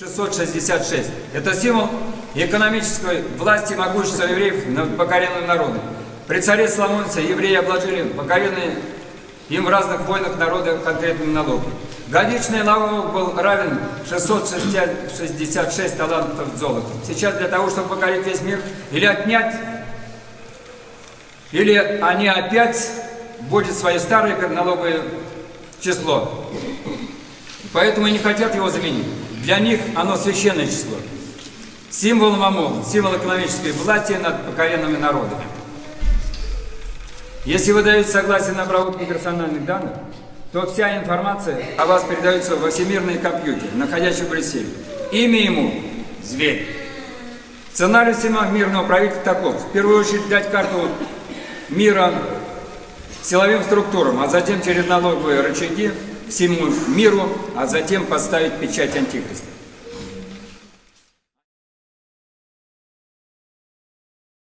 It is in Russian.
666. Это символ экономической власти и могущества евреев над покоренным народом. При царе Соломоне евреи обложили покоренные им в разных войнах народа конкретными налогами. Годичный налог был равен 666 талантов золота. Сейчас для того, чтобы покорить весь мир, или отнять, или они опять будет свое старое налоговое число. Поэтому не хотят его заменить. Для них оно священное число. Символ МАМО, символ экономической власти над покоренными народами. Если вы даете согласие на обработку персональных данных, то вся информация о вас передается во всемирный компьютер, находящийся в Брюсселе. Имя ему – зверь. Сценарий мирного правительства таков. В первую очередь дать карту мира силовым структурам, а затем через налоговые рычаги всему миру, а затем поставить печать антихриста.